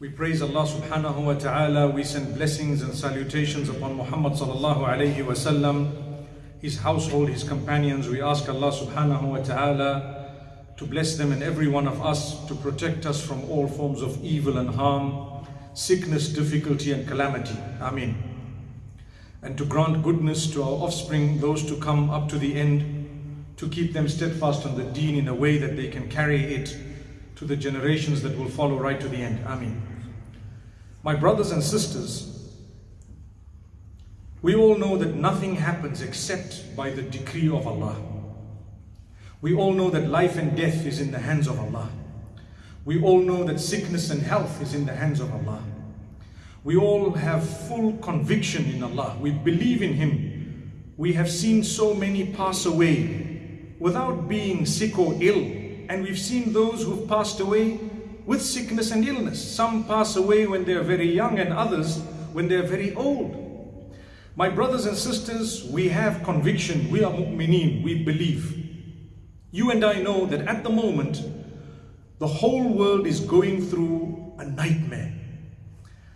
We praise Allah subhanahu wa ta'ala, we send blessings and salutations upon Muhammad sallallahu alayhi wa sallam, his household, his companions. We ask Allah subhanahu wa ta'ala to bless them and every one of us, to protect us from all forms of evil and harm, sickness, difficulty and calamity. Amen. And to grant goodness to our offspring, those to come up to the end, to keep them steadfast on the deen in a way that they can carry it to the generations that will follow right to the end. Ameen. My brothers and sisters, we all know that nothing happens except by the decree of Allah. We all know that life and death is in the hands of Allah. We all know that sickness and health is in the hands of Allah. We all have full conviction in Allah. We believe in Him. We have seen so many pass away without being sick or ill. And we've seen those who've passed away with sickness and illness. Some pass away when they're very young and others when they're very old. My brothers and sisters, we have conviction. We are mu'mineen. We believe. You and I know that at the moment, the whole world is going through a nightmare.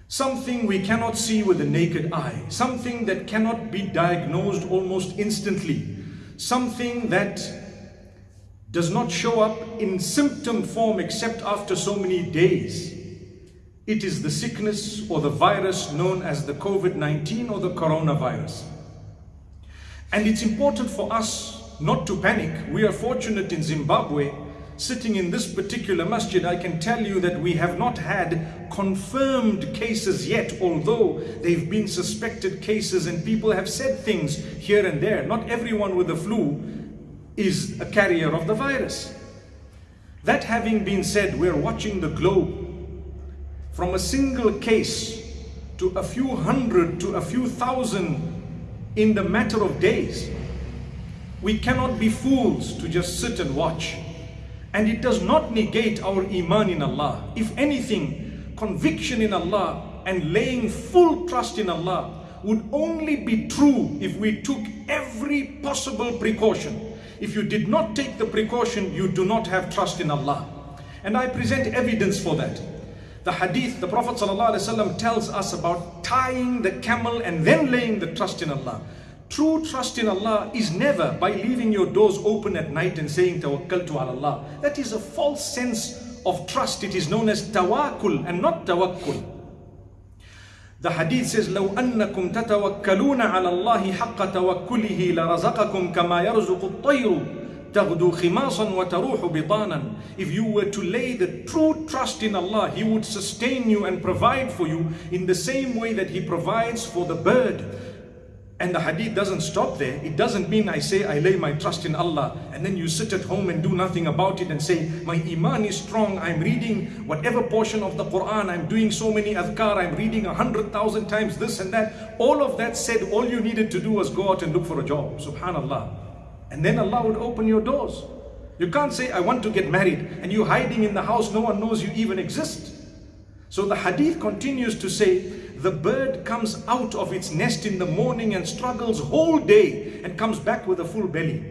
Something we cannot see with the naked eye. Something that cannot be diagnosed almost instantly. Something that does not show up in symptom form except after so many days. It is the sickness or the virus known as the COVID-19 or the coronavirus. And it's important for us not to panic. We are fortunate in Zimbabwe, sitting in this particular masjid, I can tell you that we have not had confirmed cases yet, although they've been suspected cases and people have said things here and there. Not everyone with the flu is a carrier of the virus. That having been said, we're watching the globe from a single case to a few hundred to a few thousand in the matter of days. We cannot be fools to just sit and watch. And it does not negate our iman in Allah. If anything, conviction in Allah and laying full trust in Allah would only be true if we took every possible precaution. If you did not take the precaution, you do not have trust in Allah. And I present evidence for that. The hadith, the Prophet ﷺ tells us about tying the camel and then laying the trust in Allah. True trust in Allah is never by leaving your doors open at night and saying tawakkaltu ala Allah. That is a false sense of trust. It is known as tawakkul and not tawakkul. The hadith says, لو أنكم تتوكلون على الله حق توكله لرزقكم كما يرزق الطير تغدو خماصا وتروح بطانا. If you were to lay the true trust in Allah, He would sustain you and provide for you in the same way that He provides for the bird. And the hadith doesn't stop there. It doesn't mean I say I lay my trust in Allah and then you sit at home and do nothing about it and say my iman is strong. I'm reading whatever portion of the Quran. I'm doing so many adhkar. I'm reading a hundred thousand times this and that. All of that said, all you needed to do was go out and look for a job. Subhanallah. And then Allah would open your doors. You can't say I want to get married and you hiding in the house. No one knows you even exist. So the hadith continues to say the bird comes out of its nest in the morning and struggles whole day and comes back with a full belly.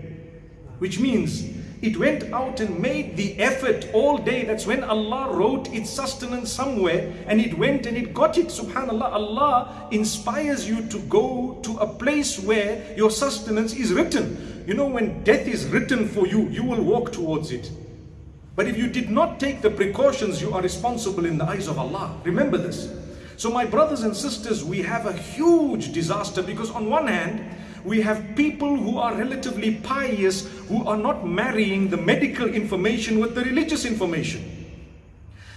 Which means it went out and made the effort all day. That's when Allah wrote its sustenance somewhere and it went and it got it. Subhanallah, Allah inspires you to go to a place where your sustenance is written. You know, when death is written for you, you will walk towards it. But if you did not take the precautions, you are responsible in the eyes of Allah. Remember this. So my brothers and sisters, we have a huge disaster because on one hand, we have people who are relatively pious who are not marrying the medical information with the religious information.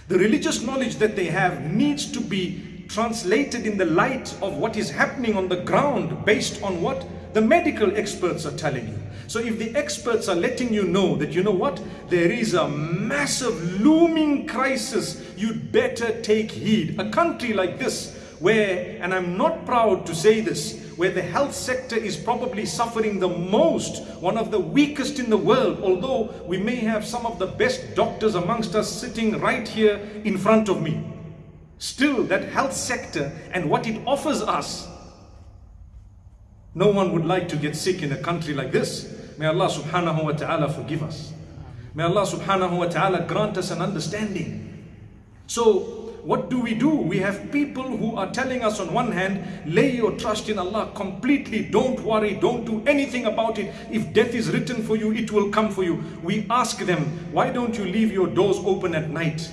The religious knowledge that they have needs to be translated in the light of what is happening on the ground based on what the medical experts are telling you. So if the experts are letting you know that, you know what, there is a massive looming crisis, you'd better take heed. A country like this, where, and I'm not proud to say this, where the health sector is probably suffering the most, one of the weakest in the world, although we may have some of the best doctors amongst us sitting right here in front of me. Still, that health sector and what it offers us no one would like to get sick in a country like this. May Allah subhanahu wa ta'ala forgive us. May Allah subhanahu wa ta'ala grant us an understanding. So, what do we do? We have people who are telling us on one hand, lay your trust in Allah completely, don't worry, don't do anything about it. If death is written for you, it will come for you. We ask them, why don't you leave your doors open at night?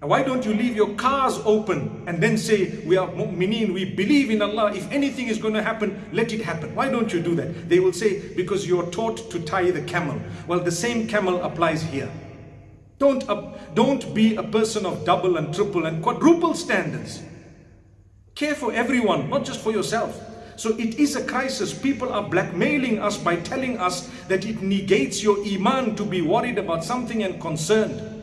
And why don't you leave your cars open and then say, we are mu'mineen, we believe in Allah. If anything is going to happen, let it happen. Why don't you do that? They will say, because you're taught to tie the camel. Well, the same camel applies here. Don't, uh, don't be a person of double and triple and quadruple standards. Care for everyone, not just for yourself. So it is a crisis. People are blackmailing us by telling us that it negates your iman to be worried about something and concerned.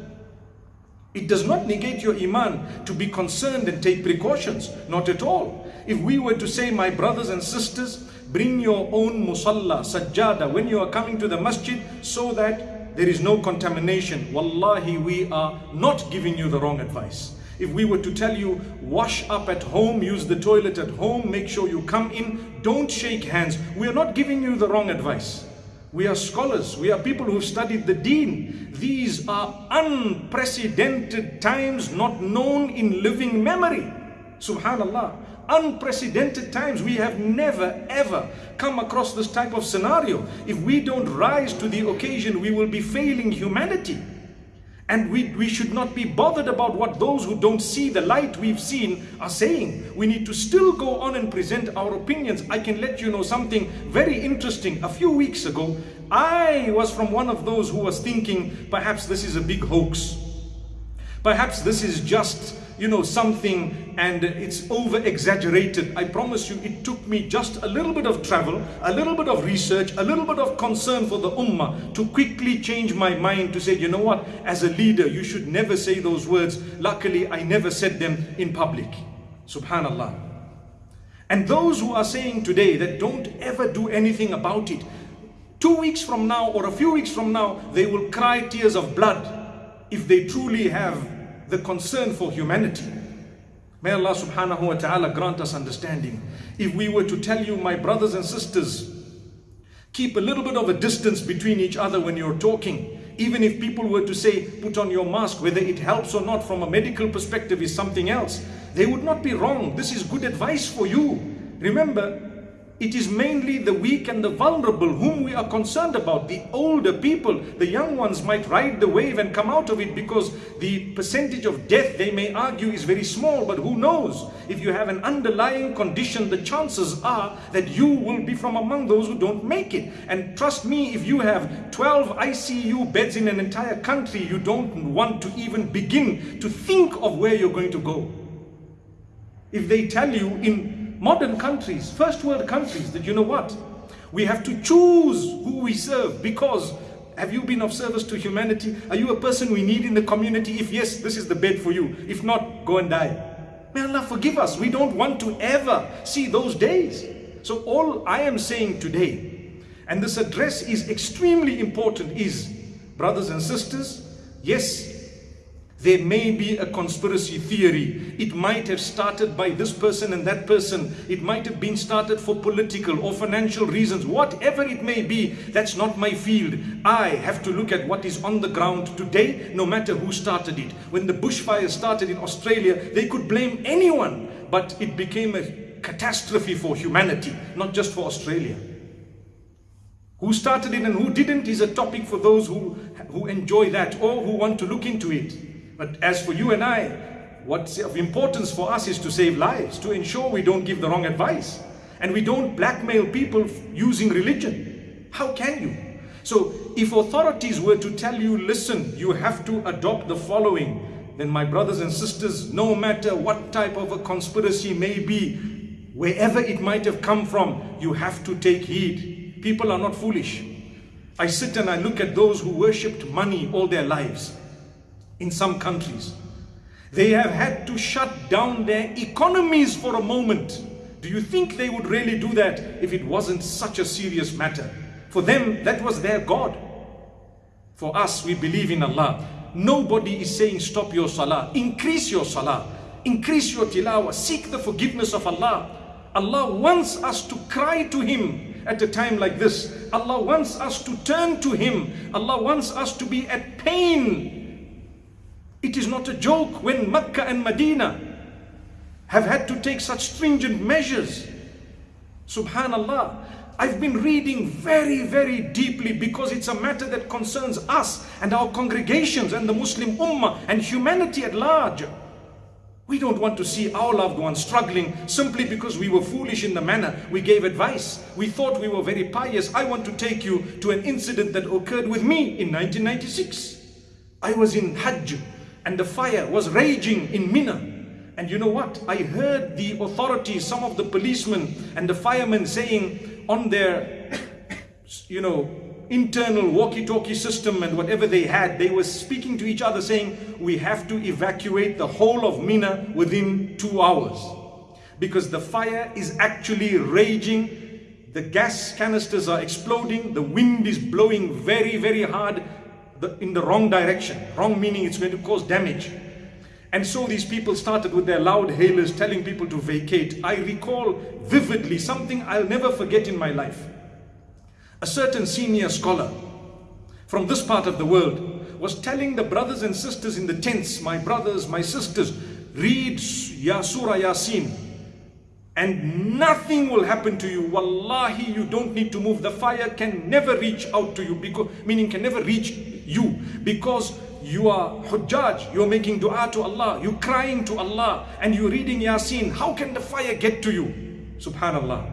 It does not negate your iman to be concerned and take precautions. Not at all. If we were to say, my brothers and sisters, bring your own musalla, sajjada, when you are coming to the masjid so that there is no contamination. Wallahi, we are not giving you the wrong advice. If we were to tell you, wash up at home, use the toilet at home, make sure you come in, don't shake hands, we are not giving you the wrong advice. We are scholars, we are people who've studied the deen. These are unprecedented times not known in living memory. Subhanallah unprecedented times. We have never ever come across this type of scenario. If we don't rise to the occasion, we will be failing humanity. And we, we should not be bothered about what those who don't see the light we've seen are saying. We need to still go on and present our opinions. I can let you know something very interesting. A few weeks ago, I was from one of those who was thinking perhaps this is a big hoax. Perhaps this is just you know, something and it's over exaggerated. I promise you, it took me just a little bit of travel, a little bit of research, a little bit of concern for the ummah to quickly change my mind to say, you know what, as a leader, you should never say those words. Luckily, I never said them in public. Subhanallah. And those who are saying today that don't ever do anything about it, two weeks from now or a few weeks from now, they will cry tears of blood if they truly have the concern for humanity. May Allah subhanahu wa ta'ala grant us understanding. If we were to tell you, my brothers and sisters, keep a little bit of a distance between each other when you're talking. Even if people were to say, put on your mask, whether it helps or not from a medical perspective is something else. They would not be wrong. This is good advice for you. Remember, it is mainly the weak and the vulnerable whom we are concerned about. The older people, the young ones might ride the wave and come out of it because the percentage of death, they may argue, is very small. But who knows? If you have an underlying condition, the chances are that you will be from among those who don't make it. And trust me, if you have 12 ICU beds in an entire country, you don't want to even begin to think of where you're going to go. If they tell you in modern countries, first world countries, that you know what? We have to choose who we serve because have you been of service to humanity? Are you a person we need in the community? If yes, this is the bed for you. If not, go and die. May Allah forgive us. We don't want to ever see those days. So all I am saying today, and this address is extremely important, is brothers and sisters, yes, there may be a conspiracy theory. It might have started by this person and that person. It might have been started for political or financial reasons. Whatever it may be, that's not my field. I have to look at what is on the ground today, no matter who started it. When the bushfire started in Australia, they could blame anyone, but it became a catastrophe for humanity, not just for Australia. Who started it and who didn't is a topic for those who, who enjoy that or who want to look into it. But as for you and I, what's of importance for us is to save lives, to ensure we don't give the wrong advice. And we don't blackmail people using religion. How can you? So if authorities were to tell you, listen, you have to adopt the following, then my brothers and sisters, no matter what type of a conspiracy may be, wherever it might have come from, you have to take heed. People are not foolish. I sit and I look at those who worshipped money all their lives in some countries. They have had to shut down their economies for a moment. Do you think they would really do that if it wasn't such a serious matter? For them, that was their God. For us, we believe in Allah. Nobody is saying stop your salah. Increase your salah. Increase your tilawah. Seek the forgiveness of Allah. Allah wants us to cry to Him at a time like this. Allah wants us to turn to Him. Allah wants us to be at pain. It is not a joke when Mecca and Medina have had to take such stringent measures. Subhanallah. I've been reading very, very deeply because it's a matter that concerns us and our congregations and the Muslim Ummah and humanity at large. We don't want to see our loved ones struggling simply because we were foolish in the manner we gave advice. We thought we were very pious. I want to take you to an incident that occurred with me in 1996. I was in Hajj and the fire was raging in Mina. And you know what? I heard the authorities, some of the policemen and the firemen saying on their, you know, internal walkie-talkie system and whatever they had, they were speaking to each other saying, we have to evacuate the whole of Mina within two hours. Because the fire is actually raging, the gas canisters are exploding, the wind is blowing very, very hard in the wrong direction. Wrong meaning it's going to cause damage. And so these people started with their loud hailers telling people to vacate. I recall vividly something I'll never forget in my life. A certain senior scholar from this part of the world was telling the brothers and sisters in the tents, my brothers, my sisters, read Ya Surah Yasin and nothing will happen to you. Wallahi, you don't need to move. The fire can never reach out to you, because, meaning can never reach you because you are hujjaj, you're making dua to Allah, you're crying to Allah, and you're reading Yasin. How can the fire get to you? Subhanallah.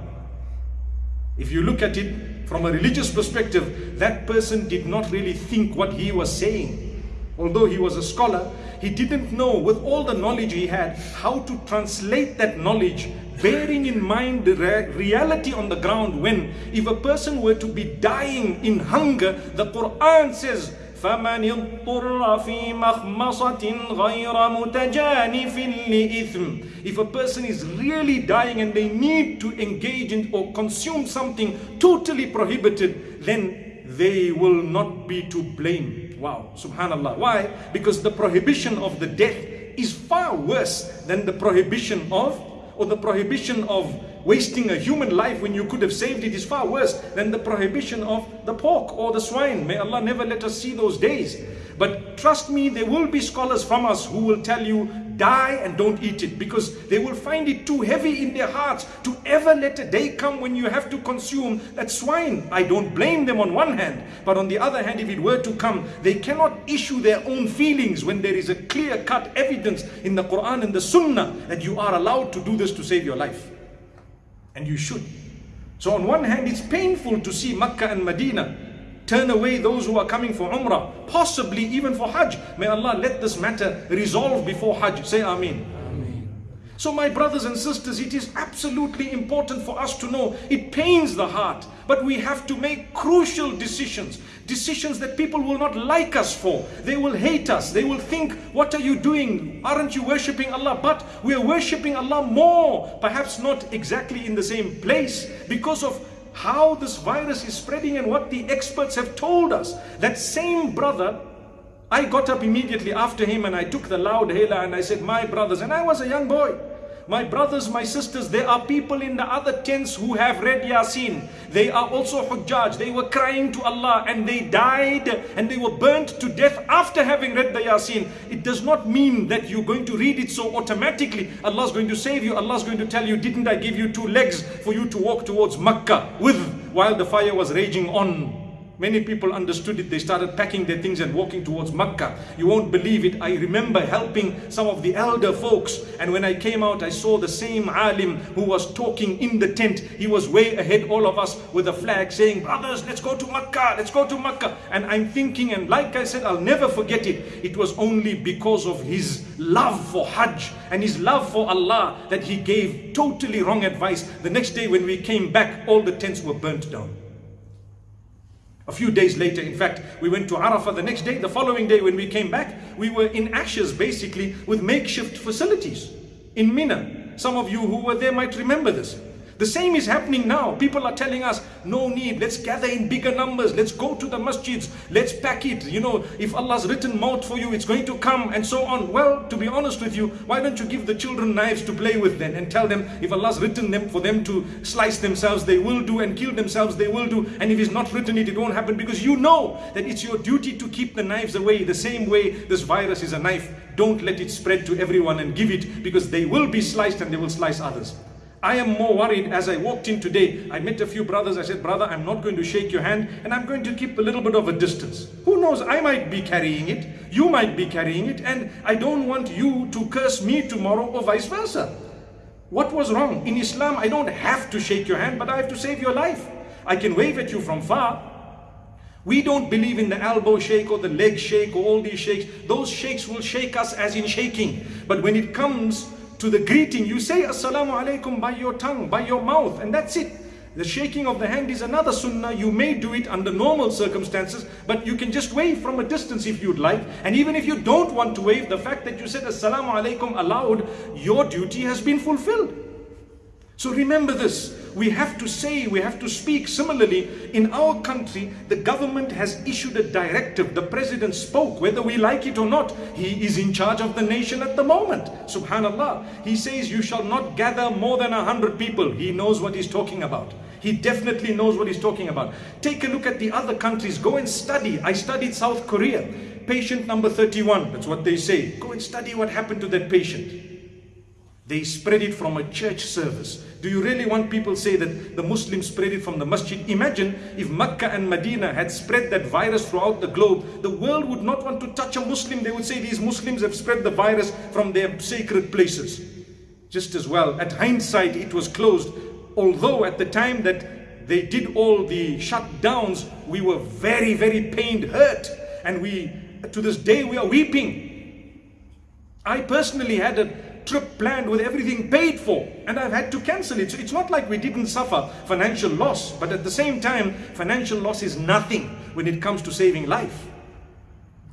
If you look at it from a religious perspective, that person did not really think what he was saying. Although he was a scholar, he didn't know with all the knowledge he had how to translate that knowledge bearing in mind the reality on the ground when if a person were to be dying in hunger the Quran says فمن اضطر في مخمصة غير متجانف لإثم If a person is really dying and they need to engage in or consume something totally prohibited, then they will not be to blame. Wow, subhanallah. Why? Because the prohibition of the death is far worse than the prohibition of, or the prohibition of wasting a human life when you could have saved it is far worse than the prohibition of the pork or the swine. May Allah never let us see those days. But trust me, there will be scholars from us who will tell you, die and don't eat it because they will find it too heavy in their hearts to ever let a day come when you have to consume that swine. I don't blame them on one hand, but on the other hand, if it were to come, they cannot issue their own feelings when there is a clear cut evidence in the Quran and the Sunnah that you are allowed to do this to save your life. And you should. So on one hand, it's painful to see Makkah and Medina turn away those who are coming for Umrah, possibly even for Hajj. May Allah let this matter resolve before Hajj. Say Ameen. So my brothers and sisters, it is absolutely important for us to know, it pains the heart, but we have to make crucial decisions. Decisions that people will not like us for. They will hate us. They will think, what are you doing? Aren't you worshipping Allah? But we are worshipping Allah more. Perhaps not exactly in the same place because of how this virus is spreading and what the experts have told us. That same brother I got up immediately after him and I took the loud hailer and I said, my brothers, and I was a young boy. My brothers, my sisters, there are people in the other tents who have read Yasin. They are also Hujjaj. They were crying to Allah and they died and they were burnt to death after having read the Yasin. It does not mean that you're going to read it so automatically. Allah is going to save you. Allah is going to tell you, didn't I give you two legs for you to walk towards Makkah with while the fire was raging on? Many people understood it. They started packing their things and walking towards Makkah. You won't believe it. I remember helping some of the elder folks. And when I came out, I saw the same alim who was talking in the tent. He was way ahead all of us with a flag saying, brothers, let's go to Makkah. Let's go to Makkah. And I'm thinking, and like I said, I'll never forget it. It was only because of his love for Hajj and his love for Allah that he gave totally wrong advice. The next day when we came back, all the tents were burnt down. A few days later, in fact, we went to Arafah the next day. The following day, when we came back, we were in ashes basically with makeshift facilities in Mina. Some of you who were there might remember this. The same is happening now. People are telling us, no need, let's gather in bigger numbers, let's go to the masjids, let's pack it. You know, if Allah's written maut for you, it's going to come, and so on. Well, to be honest with you, why don't you give the children knives to play with then and tell them if Allah's written them for them to slice themselves, they will do, and kill themselves, they will do. And if He's not written it, it won't happen because you know that it's your duty to keep the knives away. The same way this virus is a knife. Don't let it spread to everyone and give it because they will be sliced and they will slice others. I am more worried as I walked in today. I met a few brothers. I said, Brother, I'm not going to shake your hand and I'm going to keep a little bit of a distance. Who knows? I might be carrying it. You might be carrying it. And I don't want you to curse me tomorrow or vice versa. What was wrong? In Islam, I don't have to shake your hand, but I have to save your life. I can wave at you from far. We don't believe in the elbow shake or the leg shake or all these shakes. Those shakes will shake us as in shaking. But when it comes to the greeting, you say Assalamu alaikum by your tongue, by your mouth, and that's it. The shaking of the hand is another sunnah. You may do it under normal circumstances, but you can just wave from a distance if you'd like. And even if you don't want to wave, the fact that you said Assalamu alaikum aloud, your duty has been fulfilled. So remember this. We have to say, we have to speak. Similarly, in our country, the government has issued a directive. The president spoke, whether we like it or not. He is in charge of the nation at the moment. Subhanallah. He says, You shall not gather more than a hundred people. He knows what he's talking about. He definitely knows what he's talking about. Take a look at the other countries. Go and study. I studied South Korea. Patient number 31. That's what they say. Go and study what happened to that patient. They spread it from a church service. Do you really want people say that the Muslims spread it from the masjid? Imagine if Mecca and Medina had spread that virus throughout the globe, the world would not want to touch a Muslim. They would say these Muslims have spread the virus from their sacred places. Just as well, at hindsight, it was closed. Although at the time that they did all the shutdowns, we were very, very pained, hurt. And we, to this day, we are weeping. I personally had a trip planned with everything paid for and I've had to cancel it. So it's not like we didn't suffer financial loss, but at the same time, financial loss is nothing when it comes to saving life.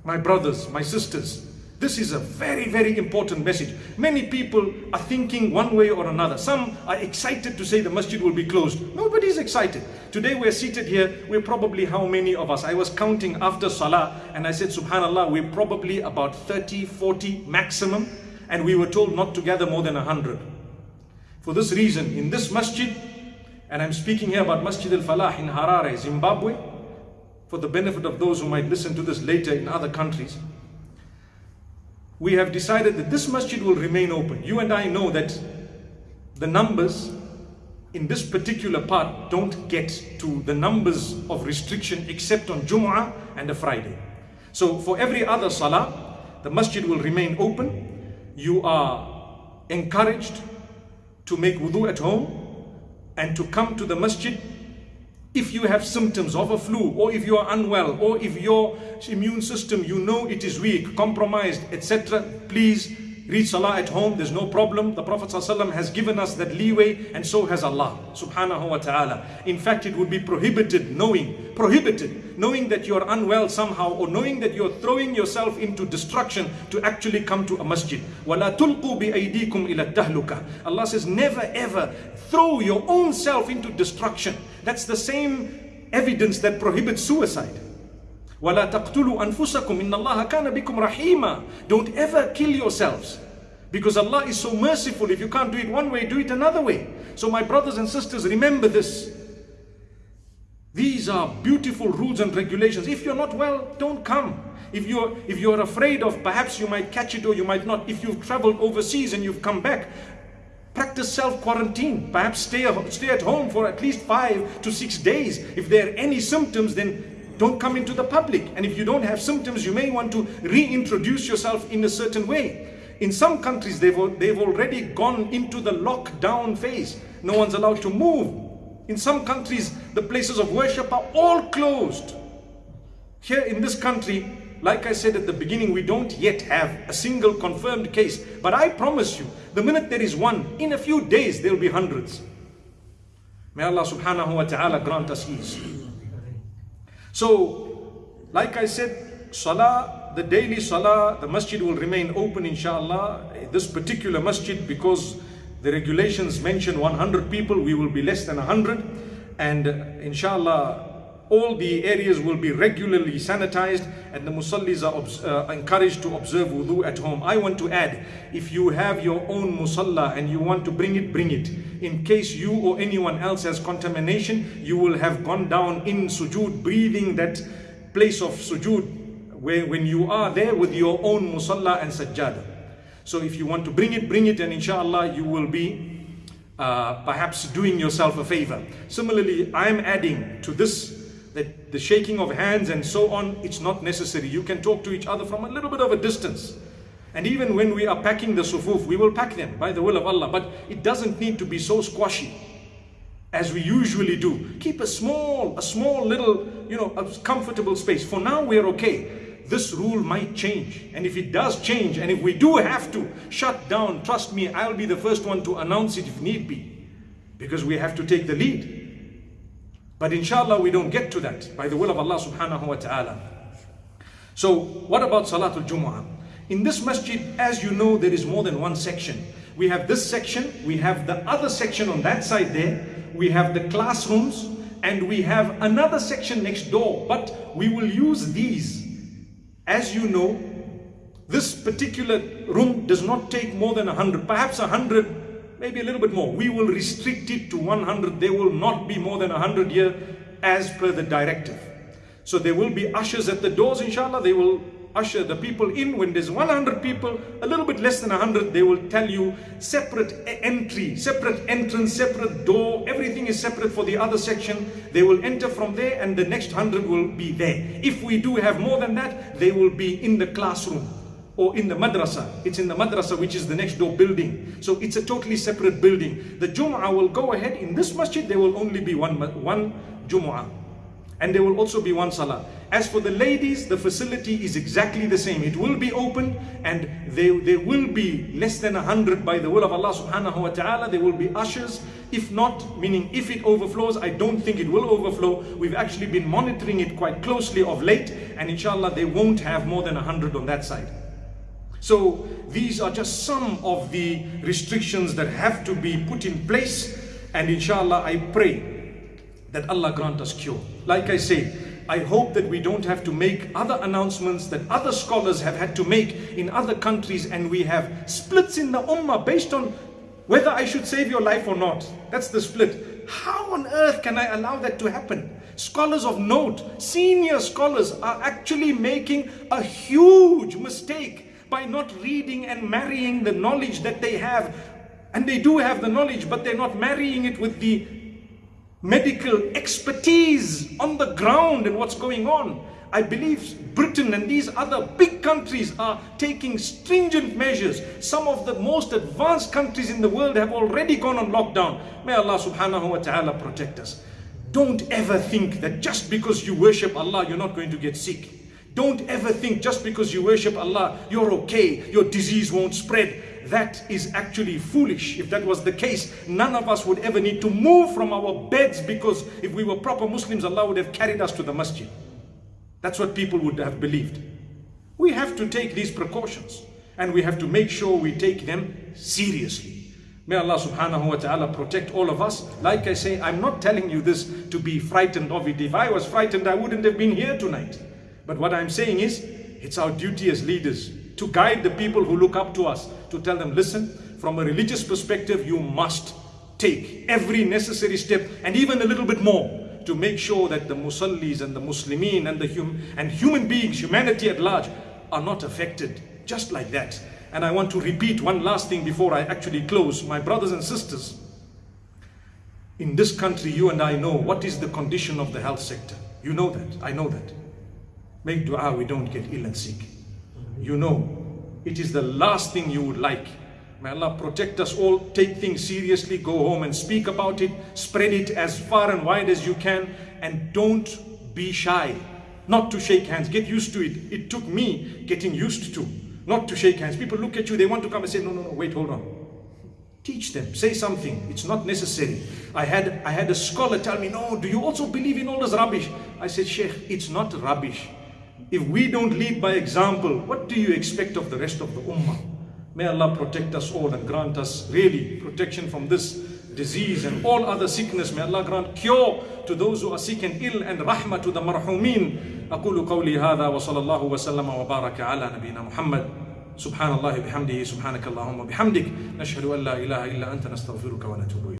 My brothers, my sisters, this is a very, very important message. Many people are thinking one way or another. Some are excited to say the masjid will be closed. Nobody's excited. Today we're seated here. We're probably how many of us? I was counting after Salah and I said, Subhanallah, we're probably about 30, 40 maximum and we were told not to gather more than a hundred. For this reason, in this masjid, and I'm speaking here about Masjid al-Falah in Harare, Zimbabwe, for the benefit of those who might listen to this later in other countries, we have decided that this masjid will remain open. You and I know that the numbers in this particular part don't get to the numbers of restriction except on Jumu'ah and a Friday. So for every other salah, the masjid will remain open you are encouraged to make wudu at home and to come to the masjid if you have symptoms of a flu or if you are unwell or if your immune system you know it is weak compromised etc please Read Salah at home, there's no problem. The Prophet ﷺ has given us that leeway and so has Allah subhanahu wa ta'ala. In fact, it would be prohibited knowing, prohibited, knowing that you're unwell somehow or knowing that you're throwing yourself into destruction to actually come to a masjid. Allah says, never ever throw your own self into destruction. That's the same evidence that prohibits suicide. وَلَا تَقْتُلُوا أَنفُسَكُمْ إِنَّ اللَّهَ كَانَ بِكُمْ رَحِيمًا Don't ever kill yourselves. Because Allah is so merciful. If you can't do it one way, do it another way. So my brothers and sisters, remember this. These are beautiful rules and regulations. If you're not well, don't come. If you're, if you're afraid of perhaps you might catch it or you might not, if you've traveled overseas and you've come back, practice self-quarantine. Perhaps stay, stay at home for at least five to six days. If there are any symptoms, then don't come into the public. And if you don't have symptoms, you may want to reintroduce yourself in a certain way. In some countries, they've, they've already gone into the lockdown phase. No one's allowed to move. In some countries, the places of worship are all closed. Here in this country, like I said at the beginning, we don't yet have a single confirmed case. But I promise you, the minute there is one, in a few days, there will be hundreds. May Allah subhanahu wa ta'ala grant us ease. So, like I said, Salah, the daily Salah, the masjid will remain open inshallah. This particular masjid, because The regulations mention 100 people, we will be less than 100. And uh, inshallah, all the areas will be regularly sanitized and the musallis are uh, encouraged to observe wudu at home. I want to add, if you have your own musalla and you want to bring it, bring it. In case you or anyone else has contamination, you will have gone down in sujood, breathing that place of sujood where when you are there with your own musalla and sajjada. So if you want to bring it, bring it and inshallah you will be uh, perhaps doing yourself a favor. Similarly, I'm adding to this that the shaking of hands and so on, it's not necessary. You can talk to each other from a little bit of a distance. And even when we are packing the sufuf, we will pack them by the will of Allah. But it doesn't need to be so squashy as we usually do. Keep a small, a small little, you know, a comfortable space. For now, we're okay. This rule might change. And if it does change, and if we do have to shut down, trust me, I'll be the first one to announce it if need be. Because we have to take the lead. But inshallah, we don't get to that by the will of Allah subhanahu wa ta'ala. So, what about Salatul Jumu'ah? In this masjid, as you know, there is more than one section. We have this section, we have the other section on that side there, we have the classrooms, and we have another section next door. But we will use these. As you know, this particular room does not take more than 100, perhaps 100, maybe a little bit more. We will restrict it to 100. There will not be more than 100 here as per the directive. So there will be ushers at the doors, inshallah. They will usher the people in. When there's 100 people, a little bit less than 100, they will tell you separate entry, separate entrance, separate door. Everything is separate for the other section. They will enter from there and the next 100 will be there. If we do have more than that, they will be in the classroom or in the madrasa. It's in the madrasa, which is the next door building. So it's a totally separate building. The Jum'ah will go ahead. In this masjid, there will only be one, one Jum'ah. And there will also be one salah. As for the ladies, the facility is exactly the same. It will be open and there, there will be less than a hundred by the will of Allah subhanahu wa ta'ala. There will be ushers. If not, meaning if it overflows, I don't think it will overflow. We've actually been monitoring it quite closely of late and inshallah they won't have more than a hundred on that side. So these are just some of the restrictions that have to be put in place and inshallah I pray that Allah grant us cure. Like I say, I hope that we don't have to make other announcements that other scholars have had to make in other countries and we have splits in the ummah based on whether I should save your life or not. That's the split. How on earth can I allow that to happen? Scholars of note, senior scholars are actually making a huge mistake by not reading and marrying the knowledge that they have. And they do have the knowledge, but they're not marrying it with the medical expertise on the ground and what's going on. I believe Britain and these other big countries are taking stringent measures. Some of the most advanced countries in the world have already gone on lockdown. May Allah subhanahu wa ta'ala protect us. Don't ever think that just because you worship Allah, you're not going to get sick. Don't ever think just because you worship Allah, you're okay, your disease won't spread. That is actually foolish. If that was the case, none of us would ever need to move from our beds because if we were proper Muslims, Allah would have carried us to the masjid. That's what people would have believed. We have to take these precautions and we have to make sure we take them seriously. May Allah subhanahu wa ta'ala protect all of us. Like I say, I'm not telling you this to be frightened of it. If I was frightened, I wouldn't have been here tonight. But what I'm saying is, it's our duty as leaders to guide the people who look up to us, to tell them, listen, from a religious perspective, you must take every necessary step and even a little bit more to make sure that the musallis and the muslimin and the hum- and human beings, humanity at large, are not affected just like that. And I want to repeat one last thing before I actually close. My brothers and sisters, in this country, you and I know what is the condition of the health sector. You know that. I know that. Make dua we don't get ill and sick. You know, it is the last thing you would like. May Allah protect us all. Take things seriously. Go home and speak about it. Spread it as far and wide as you can. And don't be shy. Not to shake hands. Get used to it. It took me getting used to not to shake hands. People look at you, they want to come and say, No, no, no, wait, hold on. Teach them, say something. It's not necessary. I had I had a scholar tell me, No, do you also believe in all this rubbish? I said, Sheikh, it's not rubbish. If we don't lead by example, what do you expect of the rest of the ummah? May Allah protect us all and grant us really protection from this disease and all other sickness. May Allah grant cure to those who are sick and ill and rahmah to the marhumin. أقول قولي هذا وصلى الله وسلم وبارك على نبينا محمد سبحان الله بحمده سبحانك اللهم وبحمدك نشهد أن لا إله إلا أنت نستغفرك ونتوب إليك